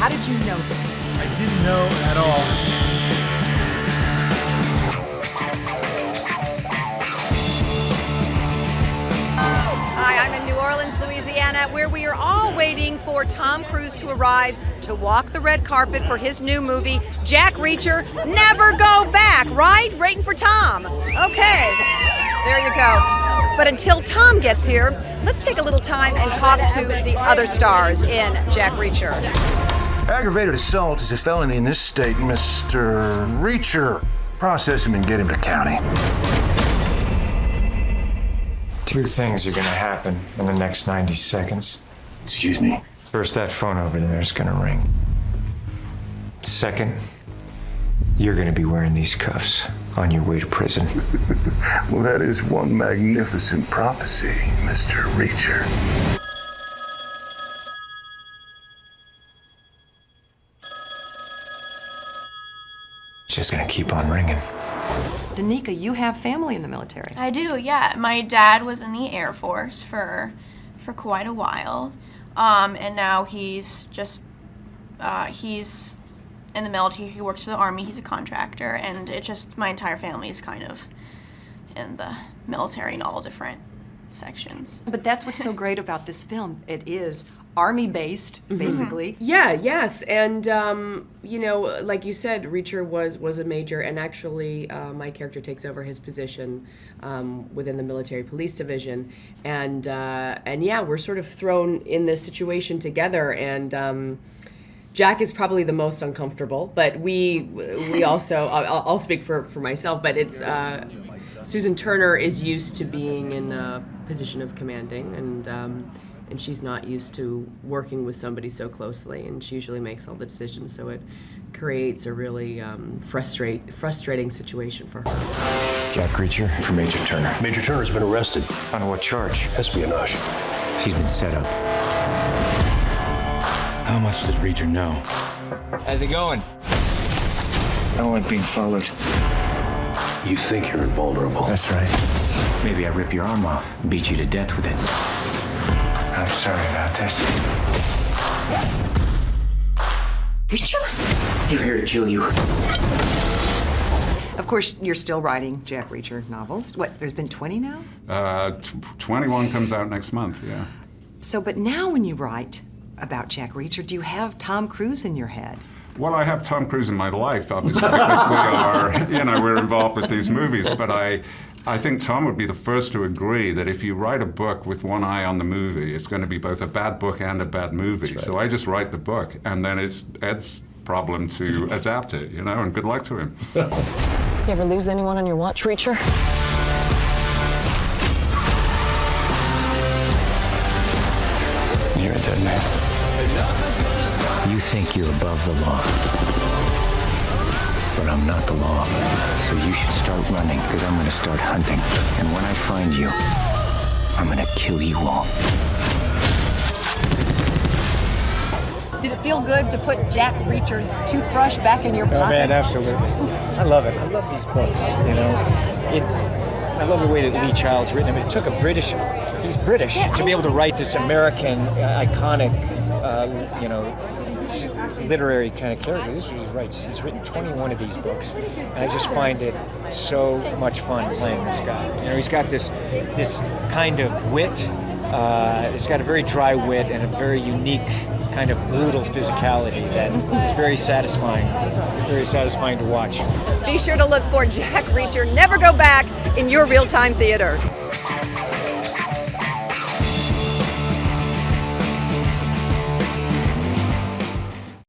How did you know this? I didn't know at all. Hi, I'm in New Orleans, Louisiana, where we are all waiting for Tom Cruise to arrive to walk the red carpet for his new movie, Jack Reacher Never Go Back, right? Waiting for Tom. Okay, there you go. But until Tom gets here, let's take a little time and talk to the other stars in Jack Reacher. Aggravated assault is a felony in this state, Mr. Reacher. Process him and get him to county. Two things are gonna happen in the next 90 seconds. Excuse me. First, that phone over there is gonna ring. Second, you're gonna be wearing these cuffs on your way to prison. Well, that is one magnificent prophecy, Mr. Reacher. Just gonna keep on ringing. Danika, you have family in the military. I do, yeah. My dad was in the Air Force for for quite a while, um, and now he's just uh, he's in the military. He works for the army. He's a contractor, and it just my entire family is kind of in the military in all different sections. But that's what's so great about this film. It is army based, basically. Yeah, yes, and um, you know, like you said, Reacher was was a major, and actually, uh, my character takes over his position um, within the military police division, and uh, and yeah, we're sort of thrown in this situation together, and. Um, Jack is probably the most uncomfortable, but we we also I'll, I'll speak for, for myself, but it's uh, Susan Turner is used to being in a position of commanding, and um, and she's not used to working with somebody so closely, and she usually makes all the decisions, so it creates a really um, frustrate frustrating situation for her. Jack Reacher for Major Turner. Major Turner's been arrested. On what charge? Espionage. He's been set up. How much does Reacher know? How's it going? I don't like being followed. You think you're invulnerable. That's right. Maybe I rip your arm off, and beat you to death with it. I'm sorry about this. Reacher? You're here to kill you. Of course, you're still writing Jack Reacher novels. What, there's been 20 now? Uh, t- 21 comes out next month, yeah. So, but now when you write about Jack Reacher, do you have Tom Cruise in your head? Well, I have Tom Cruise in my life, obviously, because we are, you know, we're involved with these movies. But I, I think Tom would be the first to agree that if you write a book with one eye on the movie, it's going to be both a bad book and a bad movie. So I just write the book, and then it's Ed's problem to adapt it, you know, and good luck to him. You ever lose anyone on your watch, Reacher? You're a dead man. You think you're above the law. But I'm not the law. So you should start running, because I'm gonna start hunting. And when I find you, I'm gonna kill you all. Did it feel good to put Jack Reacher's toothbrush back in your pocket? Oh man, absolutely. I love it. I love these books. You know, it. I love the way that Lee Child's written them. It took a British. He's British to be able to write this American uh, iconic, uh, you know, literary kind of character. This is what he writes. He's written 21 of these books, and I just find it so much fun playing this guy. You know, he's got this this kind of wit. Uh, he's got a very dry wit and a very unique kind of brutal physicality that is very satisfying, very satisfying to watch. Be sure to look for Jack Reacher Never Go Back in your real time theater.